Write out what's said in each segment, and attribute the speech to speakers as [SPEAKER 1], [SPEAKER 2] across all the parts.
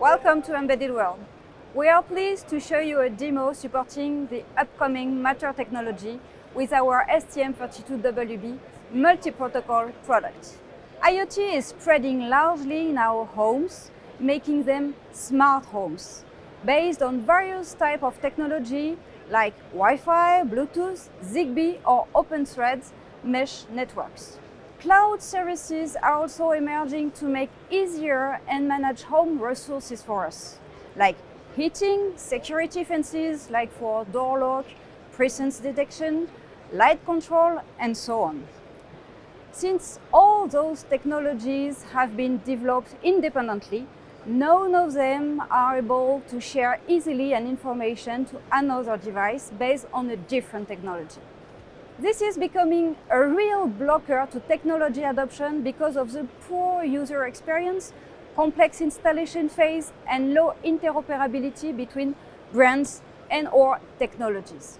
[SPEAKER 1] Welcome to Embedded World. We are pleased to show you a demo supporting the upcoming Matter technology with our STM32WB multi-protocol product. IoT is spreading largely in our homes, making them smart homes, based on various types of technology like Wi-Fi, Bluetooth, Zigbee or OpenThread mesh networks. Cloud services are also emerging to make easier and manage home resources for us, like heating, security fences like for door lock, presence detection, light control and so on. Since all those technologies have been developed independently, none of them are able to share easily an information to another device based on a different technology. This is becoming a real blocker to technology adoption because of the poor user experience, complex installation phase and low interoperability between brands and or technologies.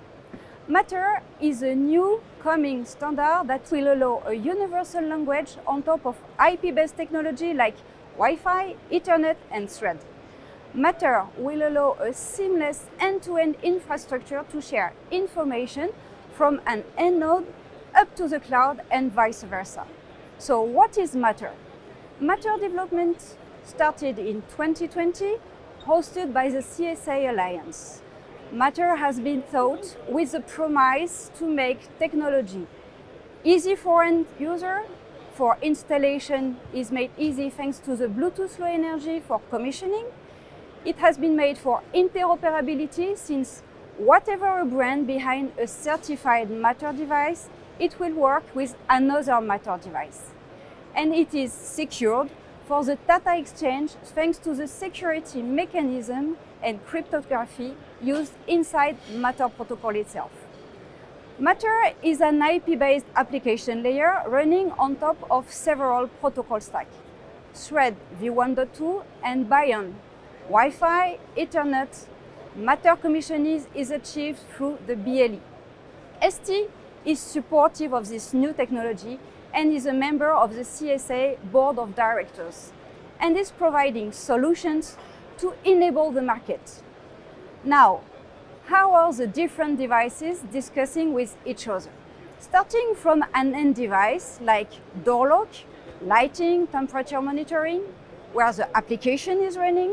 [SPEAKER 1] Matter is a new coming standard that will allow a universal language on top of IP-based technology like Wi-Fi, Ethernet and Thread. Matter will allow a seamless end-to-end -end infrastructure to share information from an end node up to the cloud and vice versa. So what is Matter? Matter development started in 2020, hosted by the CSA Alliance. Matter has been thought with the promise to make technology easy for end user, for installation is made easy thanks to the Bluetooth Low Energy for commissioning. It has been made for interoperability since whatever a brand behind a certified Matter device, it will work with another Matter device. And it is secured for the data exchange thanks to the security mechanism and cryptography used inside Matter protocol itself. Matter is an IP-based application layer running on top of several protocol stacks. Thread v1.2 and beyond. Wi-Fi, Ethernet, Matter commissioning is achieved through the BLE. ST is supportive of this new technology and is a member of the CSA Board of Directors and is providing solutions to enable the market. Now, how are the different devices discussing with each other? Starting from an end device like door lock, lighting, temperature monitoring, where the application is running,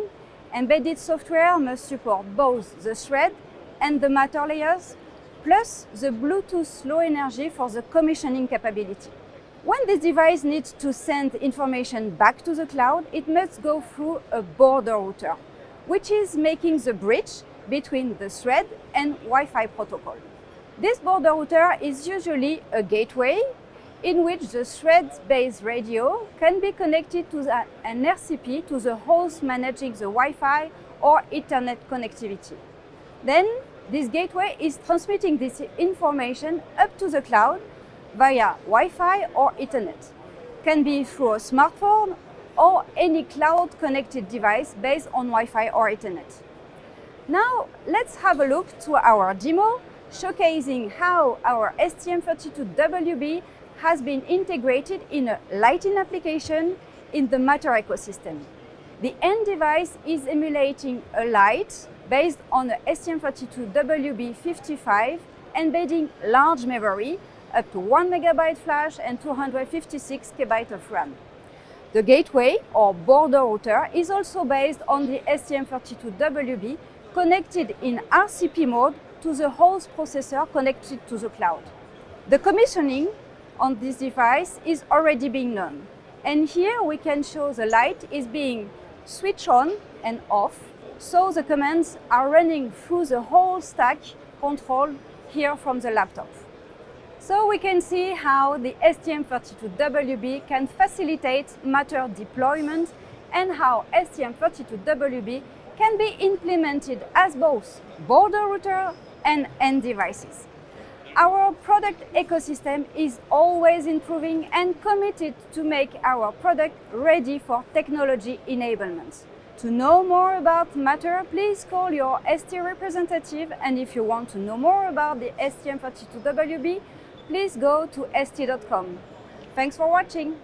[SPEAKER 1] embedded software must support both the thread and the matter layers, plus the Bluetooth low energy for the commissioning capability. When this device needs to send information back to the cloud, it must go through a border router, which is making the bridge between the thread and Wi-Fi protocol. This border router is usually a gateway in which the thread-based radio can be connected to the, an RCP to the host managing the Wi-Fi or Ethernet connectivity. Then this gateway is transmitting this information up to the cloud via Wi-Fi or Ethernet. Can be through a smartphone or any cloud-connected device based on Wi-Fi or Ethernet. Now let's have a look to our demo showcasing how our STM32WB has been integrated in a lighting application in the Matter ecosystem. The end device is emulating a light based on the STM32WB55 embedding large memory up to 1 megabyte flash and 256 KB of RAM. The gateway or border router is also based on the STM32WB connected in RCP mode to the host processor connected to the cloud. The commissioning on this device is already being known. And here we can show the light is being switched on and off, so the commands are running through the whole stack control here from the laptop. So we can see how the STM32WB can facilitate Matter deployment and how STM32WB can be implemented as both border router and end devices. Our product ecosystem is always improving and committed to make our product ready for technology enablement. To know more about Matter, please call your ST representative and if you want to know more about the STM32WB, please go to st.com. Thanks for watching!